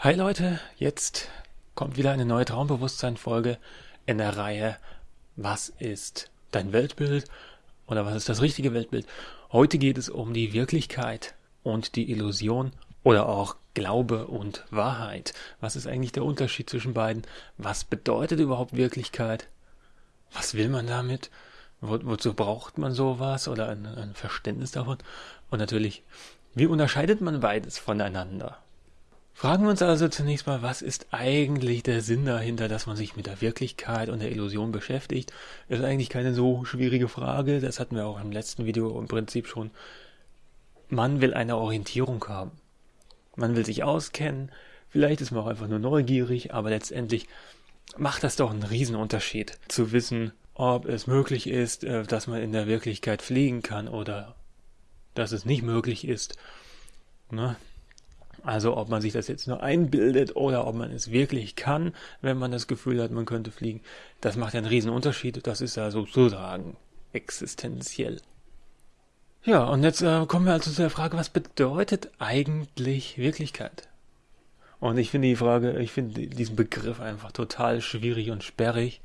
Hi Leute, jetzt kommt wieder eine neue Traumbewusstsein-Folge in der Reihe Was ist dein Weltbild oder was ist das richtige Weltbild? Heute geht es um die Wirklichkeit und die Illusion oder auch Glaube und Wahrheit. Was ist eigentlich der Unterschied zwischen beiden? Was bedeutet überhaupt Wirklichkeit? Was will man damit? Wo, wozu braucht man sowas oder ein, ein Verständnis davon? Und natürlich, wie unterscheidet man beides voneinander? Fragen wir uns also zunächst mal, was ist eigentlich der Sinn dahinter, dass man sich mit der Wirklichkeit und der Illusion beschäftigt? Das ist eigentlich keine so schwierige Frage, das hatten wir auch im letzten Video im Prinzip schon. Man will eine Orientierung haben. Man will sich auskennen, vielleicht ist man auch einfach nur neugierig, aber letztendlich macht das doch einen Riesenunterschied zu wissen, ob es möglich ist, äh, dass man in der Wirklichkeit fliegen kann oder dass es nicht möglich ist. Ne? Also ob man sich das jetzt nur einbildet oder ob man es wirklich kann, wenn man das Gefühl hat, man könnte fliegen, das macht ja einen riesen Unterschied. Das ist ja sozusagen existenziell. Ja, und jetzt äh, kommen wir also zu der Frage, was bedeutet eigentlich Wirklichkeit? Und ich finde die Frage, ich finde diesen Begriff einfach total schwierig und sperrig.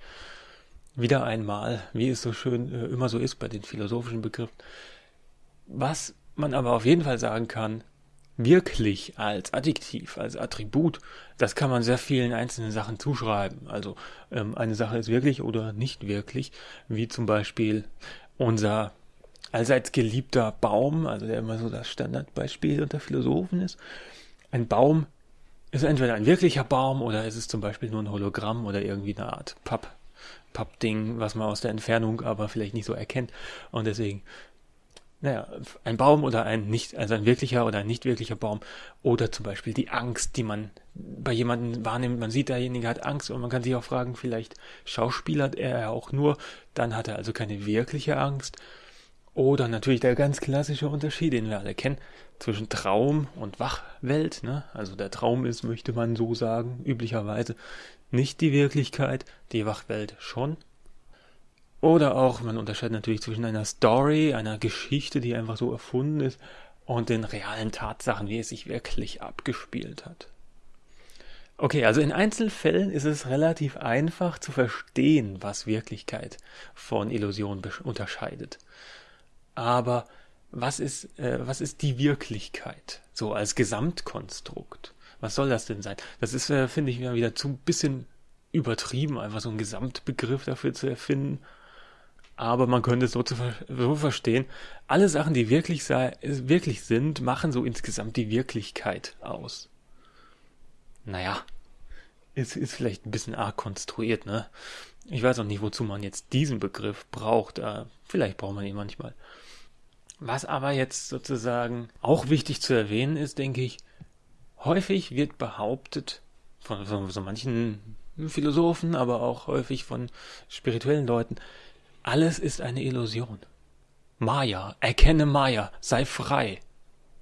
Wieder einmal, wie es so schön äh, immer so ist bei den philosophischen Begriffen. Was man aber auf jeden Fall sagen kann, wirklich als Adjektiv, als Attribut, das kann man sehr vielen einzelnen Sachen zuschreiben. Also ähm, eine Sache ist wirklich oder nicht wirklich, wie zum Beispiel unser allseits geliebter Baum, also der immer so das Standardbeispiel unter Philosophen ist. Ein Baum ist entweder ein wirklicher Baum oder ist es zum Beispiel nur ein Hologramm oder irgendwie eine Art Papp, Pappding, was man aus der Entfernung aber vielleicht nicht so erkennt. Und deswegen naja, ein Baum oder ein nicht, also ein wirklicher oder ein nicht wirklicher Baum oder zum Beispiel die Angst, die man bei jemandem wahrnimmt. Man sieht, derjenige hat Angst und man kann sich auch fragen, vielleicht schauspielert er auch nur, dann hat er also keine wirkliche Angst. Oder natürlich der ganz klassische Unterschied, den wir alle kennen, zwischen Traum und Wachwelt. Ne? Also der Traum ist, möchte man so sagen, üblicherweise nicht die Wirklichkeit, die Wachwelt schon. Oder auch, man unterscheidet natürlich zwischen einer Story, einer Geschichte, die einfach so erfunden ist, und den realen Tatsachen, wie es sich wirklich abgespielt hat. Okay, also in Einzelfällen ist es relativ einfach zu verstehen, was Wirklichkeit von Illusion unterscheidet. Aber was ist, äh, was ist die Wirklichkeit? So als Gesamtkonstrukt. Was soll das denn sein? Das ist, äh, finde ich, wieder zu ein bisschen übertrieben, einfach so einen Gesamtbegriff dafür zu erfinden aber man könnte es so, zu, so verstehen, alle Sachen, die wirklich, sei, wirklich sind, machen so insgesamt die Wirklichkeit aus. Naja, ist, ist vielleicht ein bisschen arg konstruiert, ne? Ich weiß auch nicht, wozu man jetzt diesen Begriff braucht. Äh, vielleicht braucht man ihn manchmal. Was aber jetzt sozusagen auch wichtig zu erwähnen ist, denke ich, häufig wird behauptet, von, von so manchen Philosophen, aber auch häufig von spirituellen Leuten, alles ist eine Illusion. Maya, erkenne Maya, sei frei.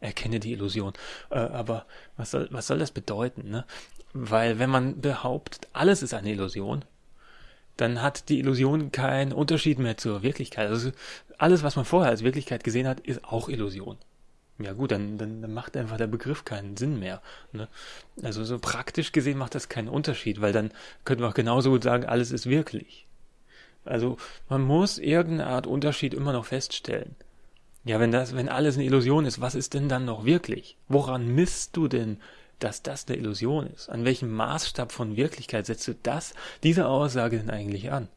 Erkenne die Illusion. Äh, aber was soll, was soll das bedeuten? Ne? Weil wenn man behauptet, alles ist eine Illusion, dann hat die Illusion keinen Unterschied mehr zur Wirklichkeit. Also alles, was man vorher als Wirklichkeit gesehen hat, ist auch Illusion. Ja gut, dann, dann, dann macht einfach der Begriff keinen Sinn mehr. Ne? Also so praktisch gesehen macht das keinen Unterschied, weil dann könnten wir auch genauso gut sagen, alles ist wirklich. Also man muss irgendeine Art Unterschied immer noch feststellen. Ja, wenn das, wenn alles eine Illusion ist, was ist denn dann noch wirklich? Woran misst du denn, dass das eine Illusion ist? An welchem Maßstab von Wirklichkeit setzt du das, diese Aussage denn eigentlich an?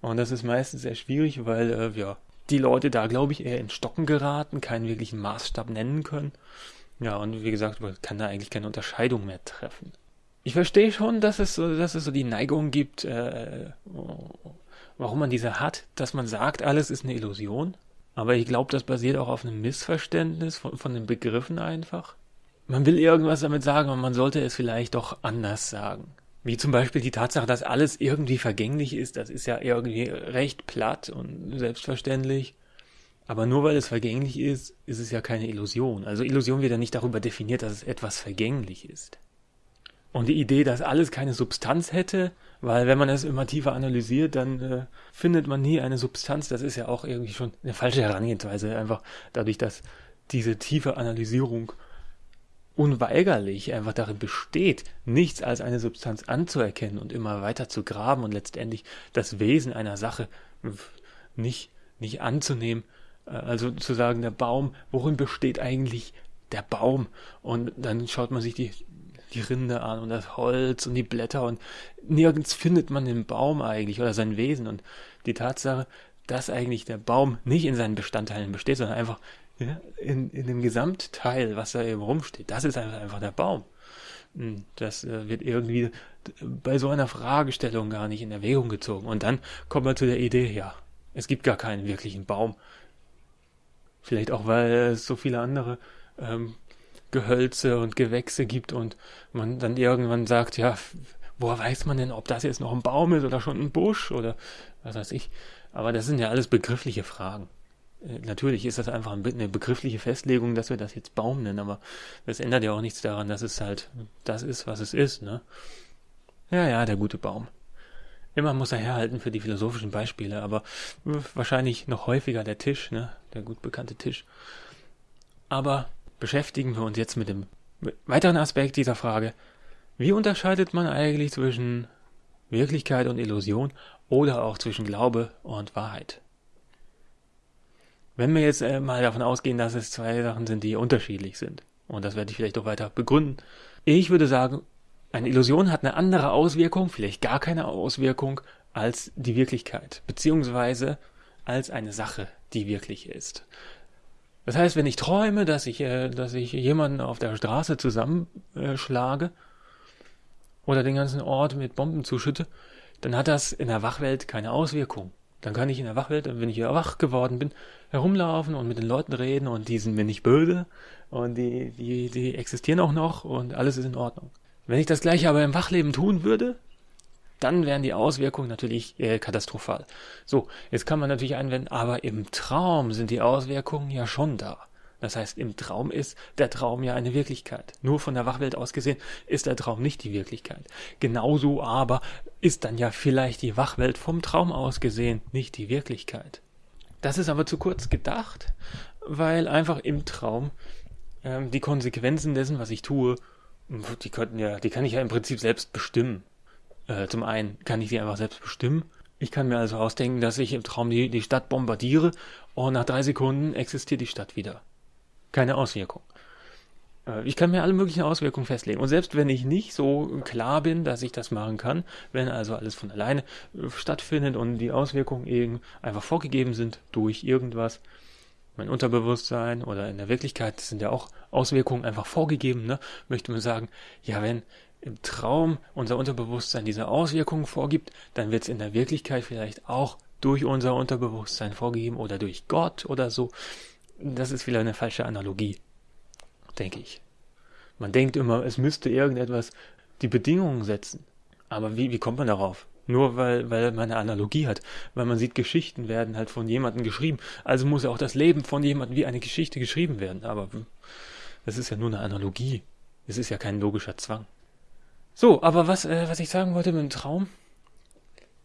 Und das ist meistens sehr schwierig, weil äh, ja, die Leute da, glaube ich, eher in Stocken geraten, keinen wirklichen Maßstab nennen können. Ja, und wie gesagt, man kann da eigentlich keine Unterscheidung mehr treffen. Ich verstehe schon, dass es so, dass es so die Neigung gibt, äh, warum man diese hat, dass man sagt, alles ist eine Illusion. Aber ich glaube, das basiert auch auf einem Missverständnis von, von den Begriffen einfach. Man will irgendwas damit sagen, aber man sollte es vielleicht doch anders sagen. Wie zum Beispiel die Tatsache, dass alles irgendwie vergänglich ist, das ist ja irgendwie recht platt und selbstverständlich. Aber nur weil es vergänglich ist, ist es ja keine Illusion. Also Illusion wird ja nicht darüber definiert, dass es etwas vergänglich ist. Und die Idee, dass alles keine Substanz hätte, weil wenn man es immer tiefer analysiert, dann äh, findet man nie eine Substanz. Das ist ja auch irgendwie schon eine falsche Herangehensweise, einfach dadurch, dass diese tiefe Analysierung unweigerlich einfach darin besteht, nichts als eine Substanz anzuerkennen und immer weiter zu graben und letztendlich das Wesen einer Sache nicht, nicht anzunehmen. Äh, also zu sagen, der Baum, worin besteht eigentlich der Baum? Und dann schaut man sich die, die Rinde an und das Holz und die Blätter und nirgends findet man den Baum eigentlich oder sein Wesen. Und die Tatsache, dass eigentlich der Baum nicht in seinen Bestandteilen besteht, sondern einfach ja, in, in dem Gesamtteil, was da eben rumsteht, das ist einfach, einfach der Baum. Hm, das äh, wird irgendwie bei so einer Fragestellung gar nicht in Erwägung gezogen. Und dann kommt man zu der Idee, ja, es gibt gar keinen wirklichen Baum. Vielleicht auch, weil es so viele andere ähm, Gehölze und Gewächse gibt und man dann irgendwann sagt, ja, woher weiß man denn, ob das jetzt noch ein Baum ist oder schon ein Busch oder was weiß ich. Aber das sind ja alles begriffliche Fragen. Äh, natürlich ist das einfach eine begriffliche Festlegung, dass wir das jetzt Baum nennen, aber das ändert ja auch nichts daran, dass es halt das ist, was es ist, ne? Ja, ja, der gute Baum. Immer muss er herhalten für die philosophischen Beispiele, aber wahrscheinlich noch häufiger der Tisch, ne? Der gut bekannte Tisch. Aber beschäftigen wir uns jetzt mit dem weiteren Aspekt dieser Frage. Wie unterscheidet man eigentlich zwischen Wirklichkeit und Illusion oder auch zwischen Glaube und Wahrheit? Wenn wir jetzt äh, mal davon ausgehen, dass es zwei Sachen sind, die unterschiedlich sind, und das werde ich vielleicht auch weiter begründen, ich würde sagen, eine Illusion hat eine andere Auswirkung, vielleicht gar keine Auswirkung, als die Wirklichkeit, beziehungsweise als eine Sache, die wirklich ist. Das heißt, wenn ich träume, dass ich, äh, dass ich jemanden auf der Straße zusammenschlage oder den ganzen Ort mit Bomben zuschütte, dann hat das in der Wachwelt keine Auswirkung. Dann kann ich in der Wachwelt, wenn ich wieder wach geworden bin, herumlaufen und mit den Leuten reden und die sind mir nicht böse und die, die, die existieren auch noch und alles ist in Ordnung. Wenn ich das gleiche aber im Wachleben tun würde, dann wären die Auswirkungen natürlich äh, katastrophal. So, jetzt kann man natürlich einwenden, aber im Traum sind die Auswirkungen ja schon da. Das heißt, im Traum ist der Traum ja eine Wirklichkeit. Nur von der Wachwelt aus gesehen ist der Traum nicht die Wirklichkeit. Genauso aber ist dann ja vielleicht die Wachwelt vom Traum aus gesehen nicht die Wirklichkeit. Das ist aber zu kurz gedacht, weil einfach im Traum ähm, die Konsequenzen dessen, was ich tue, die könnten ja, die kann ich ja im Prinzip selbst bestimmen. Äh, zum einen kann ich sie einfach selbst bestimmen. Ich kann mir also ausdenken, dass ich im Traum die, die Stadt bombardiere und nach drei Sekunden existiert die Stadt wieder. Keine Auswirkung. Äh, ich kann mir alle möglichen Auswirkungen festlegen. Und selbst wenn ich nicht so klar bin, dass ich das machen kann, wenn also alles von alleine äh, stattfindet und die Auswirkungen eben einfach vorgegeben sind durch irgendwas, mein Unterbewusstsein oder in der Wirklichkeit sind ja auch Auswirkungen einfach vorgegeben, ne? möchte man sagen, ja, wenn im Traum unser Unterbewusstsein diese Auswirkungen vorgibt, dann wird es in der Wirklichkeit vielleicht auch durch unser Unterbewusstsein vorgegeben oder durch Gott oder so. Das ist vielleicht eine falsche Analogie, denke ich. Man denkt immer, es müsste irgendetwas die Bedingungen setzen. Aber wie, wie kommt man darauf? Nur weil, weil man eine Analogie hat. Weil man sieht, Geschichten werden halt von jemandem geschrieben. Also muss auch das Leben von jemandem wie eine Geschichte geschrieben werden. Aber das ist ja nur eine Analogie. Es ist ja kein logischer Zwang. So, aber was, äh, was ich sagen wollte mit dem Traum,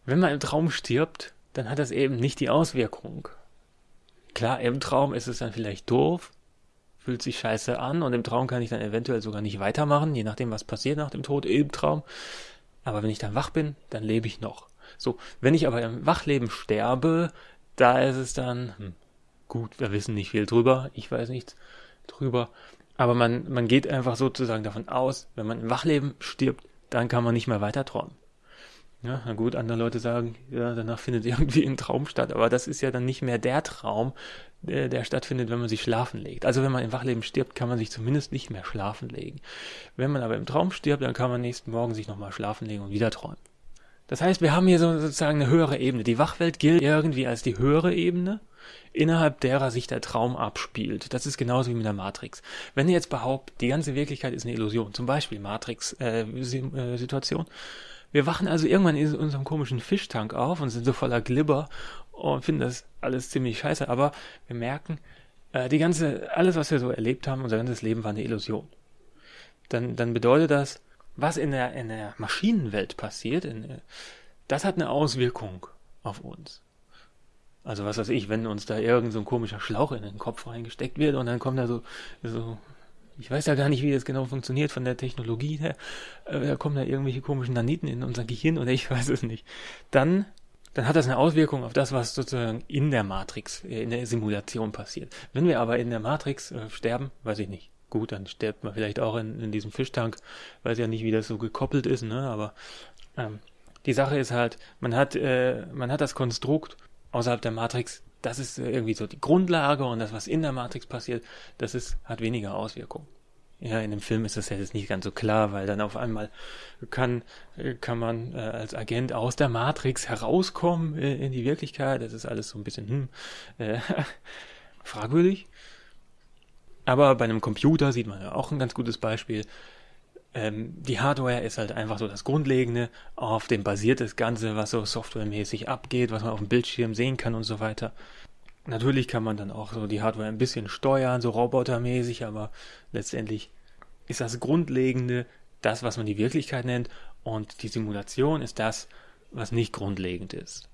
wenn man im Traum stirbt, dann hat das eben nicht die Auswirkung. Klar, im Traum ist es dann vielleicht doof, fühlt sich scheiße an und im Traum kann ich dann eventuell sogar nicht weitermachen, je nachdem, was passiert nach dem Tod im Traum. Aber wenn ich dann wach bin, dann lebe ich noch. So, wenn ich aber im Wachleben sterbe, da ist es dann, hm, gut, wir wissen nicht viel drüber, ich weiß nichts drüber, aber man, man geht einfach sozusagen davon aus, wenn man im Wachleben stirbt, dann kann man nicht mehr weiter träumen. Ja, na gut, andere Leute sagen, ja, danach findet irgendwie ein Traum statt, aber das ist ja dann nicht mehr der Traum, der, der stattfindet, wenn man sich schlafen legt. Also wenn man im Wachleben stirbt, kann man sich zumindest nicht mehr schlafen legen. Wenn man aber im Traum stirbt, dann kann man nächsten Morgen sich nochmal schlafen legen und wieder träumen. Das heißt, wir haben hier so sozusagen eine höhere Ebene. Die Wachwelt gilt irgendwie als die höhere Ebene innerhalb derer sich der Traum abspielt. Das ist genauso wie mit der Matrix. Wenn ihr jetzt behauptet, die ganze Wirklichkeit ist eine Illusion, zum Beispiel Matrix-Situation, äh, äh wir wachen also irgendwann in unserem komischen Fischtank auf und sind so voller Glibber und finden das alles ziemlich scheiße, aber wir merken, äh, die ganze, alles, was wir so erlebt haben, unser ganzes Leben war eine Illusion. Dann, dann bedeutet das, was in der, in der Maschinenwelt passiert, in, das hat eine Auswirkung auf uns. Also was weiß ich, wenn uns da irgend so ein komischer Schlauch in den Kopf reingesteckt wird und dann kommt da so, so ich weiß ja gar nicht, wie das genau funktioniert von der Technologie her, da kommen da irgendwelche komischen Naniten in unser Gehirn oder ich weiß es nicht, dann, dann hat das eine Auswirkung auf das, was sozusagen in der Matrix, äh, in der Simulation passiert. Wenn wir aber in der Matrix äh, sterben, weiß ich nicht. Gut, dann stirbt man vielleicht auch in, in diesem Fischtank. Weiß ja nicht, wie das so gekoppelt ist, ne? Aber ähm, die Sache ist halt, man hat, äh, man hat das Konstrukt außerhalb der Matrix, das ist irgendwie so die Grundlage und das, was in der Matrix passiert, das ist, hat weniger Auswirkungen. Ja, in dem Film ist das jetzt nicht ganz so klar, weil dann auf einmal kann, kann man äh, als Agent aus der Matrix herauskommen äh, in die Wirklichkeit. Das ist alles so ein bisschen hm, äh, fragwürdig. Aber bei einem Computer sieht man ja auch ein ganz gutes Beispiel. Ähm, die Hardware ist halt einfach so das Grundlegende, auf dem basiert das Ganze, was so softwaremäßig abgeht, was man auf dem Bildschirm sehen kann und so weiter. Natürlich kann man dann auch so die Hardware ein bisschen steuern, so robotermäßig, aber letztendlich ist das Grundlegende das, was man die Wirklichkeit nennt und die Simulation ist das, was nicht grundlegend ist.